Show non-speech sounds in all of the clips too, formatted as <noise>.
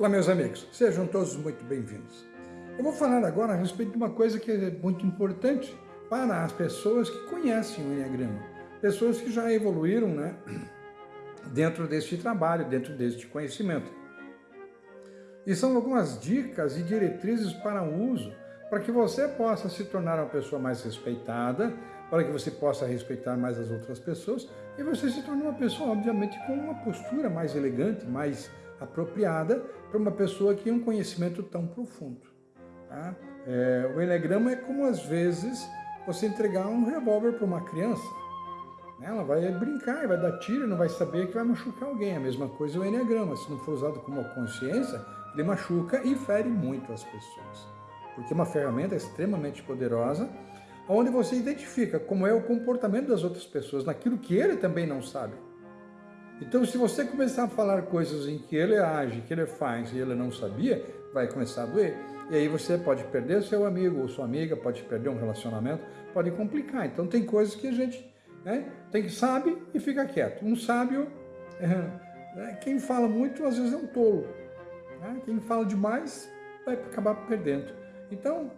Olá, meus amigos, sejam todos muito bem-vindos. Eu vou falar agora a respeito de uma coisa que é muito importante para as pessoas que conhecem o Enneagrama, pessoas que já evoluíram né, <clears throat> dentro deste trabalho, dentro deste conhecimento. E são algumas dicas e diretrizes para o uso, para que você possa se tornar uma pessoa mais respeitada, para que você possa respeitar mais as outras pessoas e você se torne uma pessoa, obviamente, com uma postura mais elegante, mais apropriada para uma pessoa que tem um conhecimento tão profundo. Tá? É, o Enneagrama é como, às vezes, você entregar um revólver para uma criança. Né? Ela vai brincar, vai dar tiro, não vai saber que vai machucar alguém. A mesma coisa o Enneagrama. Se não for usado como uma consciência, ele machuca e fere muito as pessoas. Porque é uma ferramenta extremamente poderosa, onde você identifica como é o comportamento das outras pessoas, naquilo que ele também não sabe. Então, se você começar a falar coisas em que ele age, que ele faz e ele não sabia, vai começar a doer. E aí você pode perder seu amigo ou sua amiga, pode perder um relacionamento, pode complicar. Então, tem coisas que a gente né, tem que sabe e fica quieto. Um sábio, <laughs> é, quem fala muito, às vezes é um tolo. Né? Quem fala demais vai acabar perdendo. Então,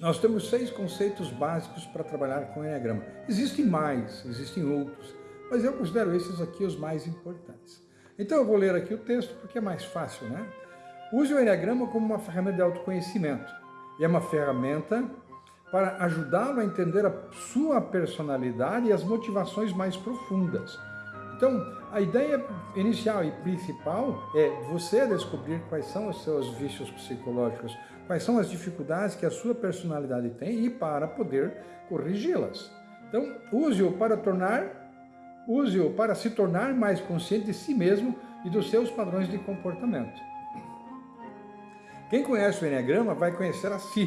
nós temos seis conceitos básicos para trabalhar com o Enneagrama. Existem mais, existem outros mas eu considero esses aqui os mais importantes. Então eu vou ler aqui o texto porque é mais fácil, né? Use o Enneagrama como uma ferramenta de autoconhecimento. E é uma ferramenta para ajudá-lo a entender a sua personalidade e as motivações mais profundas. Então, a ideia inicial e principal é você descobrir quais são os seus vícios psicológicos, quais são as dificuldades que a sua personalidade tem e para poder corrigi-las. Então, use-o para tornar Use-o para se tornar mais consciente de si mesmo e dos seus padrões de comportamento. Quem conhece o Enneagrama vai conhecer a si,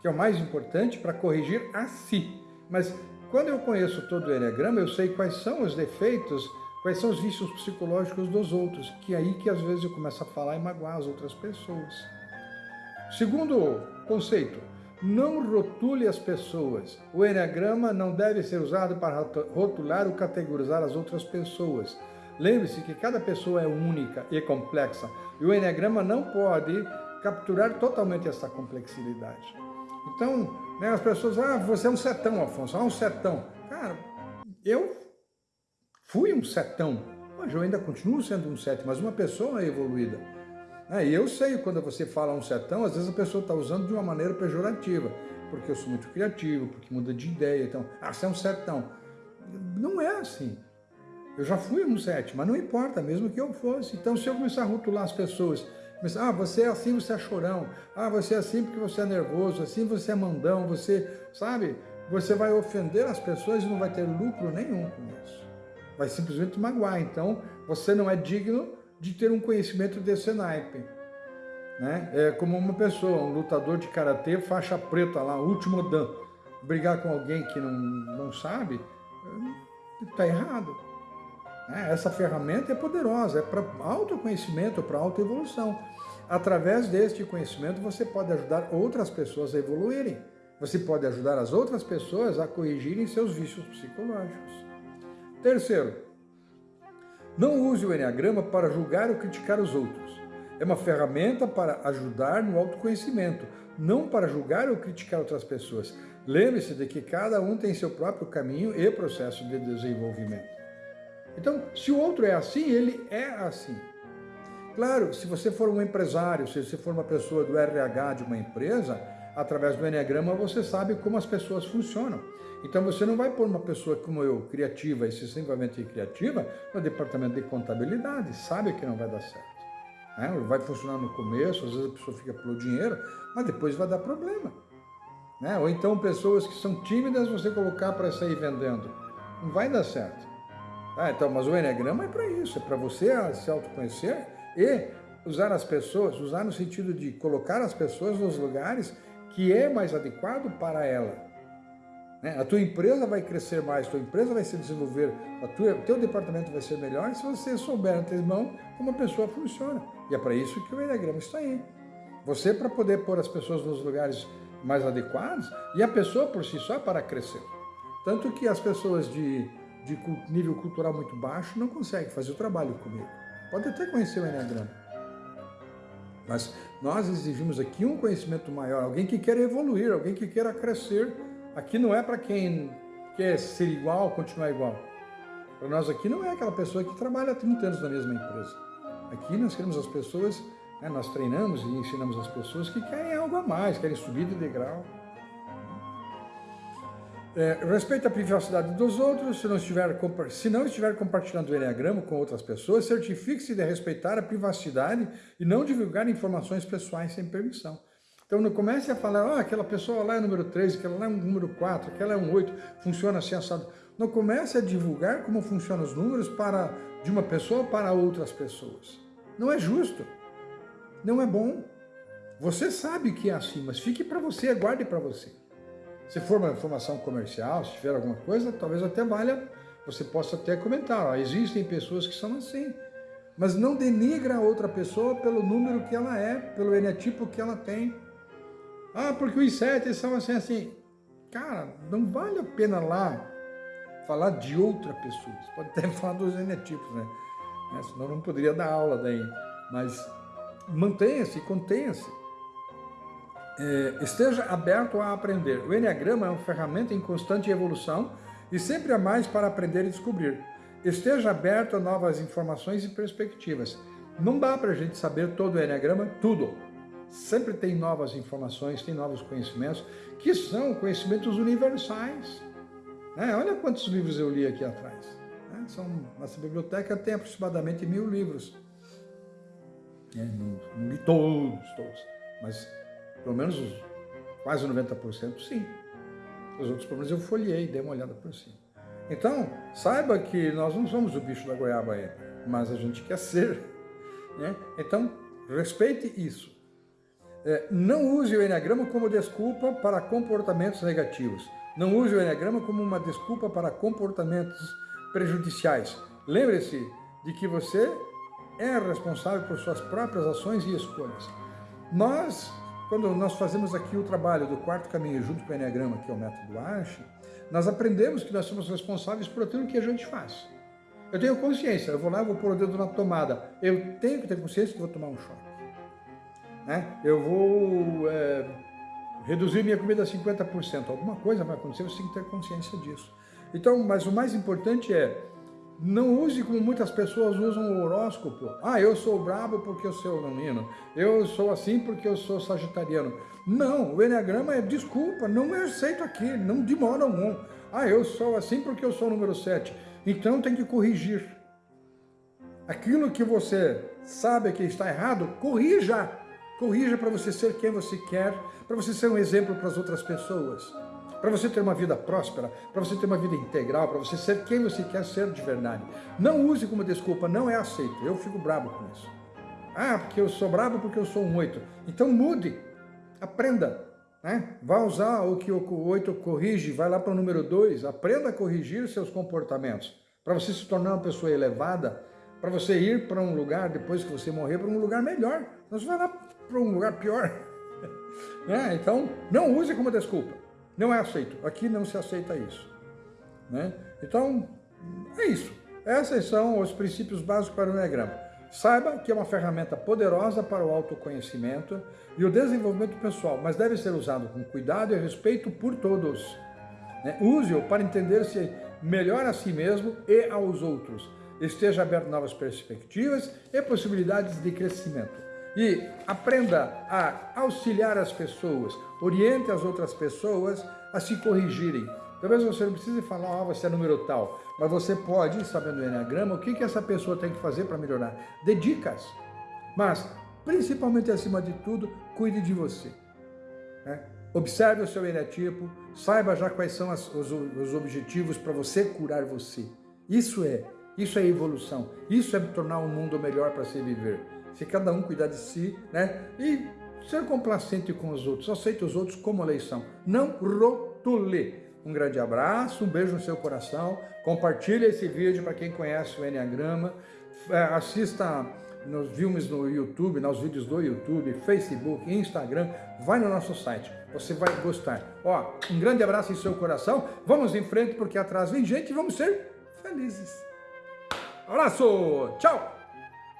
que é o mais importante para corrigir a si. Mas quando eu conheço todo o Enneagrama, eu sei quais são os defeitos, quais são os vícios psicológicos dos outros, que é aí que às vezes eu começo a falar e magoar as outras pessoas. Segundo conceito, não rotule as pessoas. O Enneagrama não deve ser usado para rotular ou categorizar as outras pessoas. Lembre-se que cada pessoa é única e complexa, e o Enneagrama não pode capturar totalmente essa complexidade. Então, né, as pessoas, ah, você é um setão, Afonso, ah, um setão. Cara, eu fui um setão, mas eu ainda continuo sendo um sete, mas uma pessoa evoluída. É, e eu sei quando você fala um setão, às vezes a pessoa está usando de uma maneira pejorativa, porque eu sou muito criativo, porque muda de ideia, então, ah, você é um setão. Não é assim. Eu já fui um sete, mas não importa, mesmo que eu fosse. Então, se eu começar a rotular as pessoas, começar, ah, você é assim, você é chorão, ah, você é assim porque você é nervoso, assim você é mandão, você, sabe, você vai ofender as pessoas e não vai ter lucro nenhum com isso. Vai simplesmente magoar. Então, você não é digno de ter um conhecimento desse naipe. Né? É como uma pessoa, um lutador de karatê, faixa preta lá, último dan, brigar com alguém que não, não sabe, está errado. Né? Essa ferramenta é poderosa, é para autoconhecimento, para autoevolução. Através deste conhecimento você pode ajudar outras pessoas a evoluírem. Você pode ajudar as outras pessoas a corrigirem seus vícios psicológicos. Terceiro, não use o Enneagrama para julgar ou criticar os outros. É uma ferramenta para ajudar no autoconhecimento, não para julgar ou criticar outras pessoas. Lembre-se de que cada um tem seu próprio caminho e processo de desenvolvimento. Então, se o outro é assim, ele é assim. Claro, se você for um empresário, se você for uma pessoa do RH de uma empresa, através do Enneagrama você sabe como as pessoas funcionam. Então você não vai pôr uma pessoa como eu, criativa, excessivamente criativa, no departamento de contabilidade, sabe que não vai dar certo. Né? Vai funcionar no começo, às vezes a pessoa fica pelo dinheiro, mas depois vai dar problema. Né? Ou então pessoas que são tímidas você colocar para sair vendendo. Não vai dar certo. Ah, então, mas o Enneagrama é para isso, é para você se autoconhecer e usar as pessoas, usar no sentido de colocar as pessoas nos lugares que é mais adequado para ela. Né? A tua empresa vai crescer mais, a tua empresa vai se desenvolver, o teu departamento vai ser melhor se você souber antemão como a pessoa funciona. E é para isso que o Enneagrama está aí. Você para poder pôr as pessoas nos lugares mais adequados e a pessoa por si só para crescer. Tanto que as pessoas de, de nível cultural muito baixo não conseguem fazer o trabalho comigo. Pode até conhecer o Enneagrama Mas nós exigimos aqui um conhecimento maior, alguém que queira evoluir, alguém que queira crescer. Aqui não é para quem quer ser igual, continuar igual. Para nós aqui não é aquela pessoa que trabalha há 30 anos na mesma empresa. Aqui nós queremos as pessoas, né, nós treinamos e ensinamos as pessoas que querem algo a mais, querem subir de degrau. É, respeite a privacidade dos outros, se não, estiver, se não estiver compartilhando o Enneagrama com outras pessoas, certifique-se de respeitar a privacidade e não divulgar informações pessoais sem permissão. Então não comece a falar, ah, aquela pessoa lá é número 3, aquela lá é um número 4, aquela é um 8, funciona assim assado. Não comece a divulgar como funcionam os números para, de uma pessoa para outras pessoas. Não é justo, não é bom. Você sabe que é assim, mas fique para você, guarde para você. Se for uma informação comercial, se tiver alguma coisa, talvez até valha, você possa até comentar, ó, existem pessoas que são assim. Mas não denigra a outra pessoa pelo número que ela é, pelo enetipo que ela tem. Ah, porque os sete são assim, assim. Cara, não vale a pena lá falar de outra pessoa. Você pode até <laughs> falar dos enetipos, né? né? Senão não poderia dar aula daí. Mas mantenha-se, contenha-se esteja aberto a aprender. O Enneagrama é uma ferramenta em constante evolução e sempre há mais para aprender e descobrir. Esteja aberto a novas informações e perspectivas. Não dá para a gente saber todo o Enneagrama, tudo. Sempre tem novas informações, tem novos conhecimentos, que são conhecimentos universais. É, olha quantos livros eu li aqui atrás. É, são, nossa biblioteca tem aproximadamente mil livros. É, não, não li todos, todos, mas pelo menos os, quase 90% sim. Os outros menos eu folhei, dei uma olhada por cima. Então, saiba que nós não somos o bicho da goiaba ainda, mas a gente quer ser. Né? Então, respeite isso. É, não use o Enneagrama como desculpa para comportamentos negativos. Não use o Enneagrama como uma desculpa para comportamentos prejudiciais. Lembre-se de que você é responsável por suas próprias ações e escolhas. Nós quando nós fazemos aqui o trabalho do quarto caminho junto com o Enneagrama, que é o método Arche, nós aprendemos que nós somos responsáveis por aquilo que a gente faz. Eu tenho consciência, eu vou lá, vou pôr o dedo na tomada. Eu tenho que ter consciência que vou tomar um choque. Né? Eu vou é, reduzir minha comida a 50%. Alguma coisa vai acontecer, você tem que ter consciência disso. Então, mas o mais importante é não use como muitas pessoas usam o horóscopo. Ah, eu sou brabo porque eu sou leonino. Eu sou assim porque eu sou sagitariano. Não, o Enneagrama é desculpa, não é aceito aqui, não de modo algum. Ah, eu sou assim porque eu sou número 7. Então tem que corrigir. Aquilo que você sabe que está errado, corrija. Corrija para você ser quem você quer, para você ser um exemplo para as outras pessoas para você ter uma vida próspera, para você ter uma vida integral, para você ser quem você quer ser de verdade. Não use como desculpa, não é aceito. Eu fico bravo com isso. Ah, porque eu sou bravo porque eu sou um oito. Então mude, aprenda. Né? Vá usar o que o oito corrige, vai lá para o número dois, aprenda a corrigir seus comportamentos, para você se tornar uma pessoa elevada, para você ir para um lugar, depois que você morrer, para um lugar melhor. Não você vai lá para um lugar pior. <laughs> É, então, não use como desculpa. Não é aceito. Aqui não se aceita isso. Né? Então, é isso. Esses são os princípios básicos para o Enneagrama. Saiba que é uma ferramenta poderosa para o autoconhecimento e o desenvolvimento pessoal, mas deve ser usado com cuidado e respeito por todos. Né? Use-o para entender-se melhor a si mesmo e aos outros. Esteja aberto a novas perspectivas e possibilidades de crescimento e aprenda a auxiliar as pessoas, oriente as outras pessoas a se corrigirem. Talvez você não precise falar, ah, você é número tal, mas você pode, sabendo o Enneagrama, o que, que essa pessoa tem que fazer para melhorar. Dê dicas, mas, principalmente acima de tudo, cuide de você. Né? Observe o seu enetipo, saiba já quais são as, os, os objetivos para você curar você. Isso é, isso é evolução, isso é tornar o um mundo melhor para se viver se cada um cuidar de si, né? E ser complacente com os outros, aceite os outros como eleição. Não rotule. Um grande abraço, um beijo no seu coração, compartilhe esse vídeo para quem conhece o Enneagrama, é, assista nos filmes no YouTube, nos vídeos do YouTube, Facebook, Instagram, vai no nosso site, você vai gostar. Ó, um grande abraço em seu coração, vamos em frente porque atrás vem gente e vamos ser felizes. Abraço, tchau!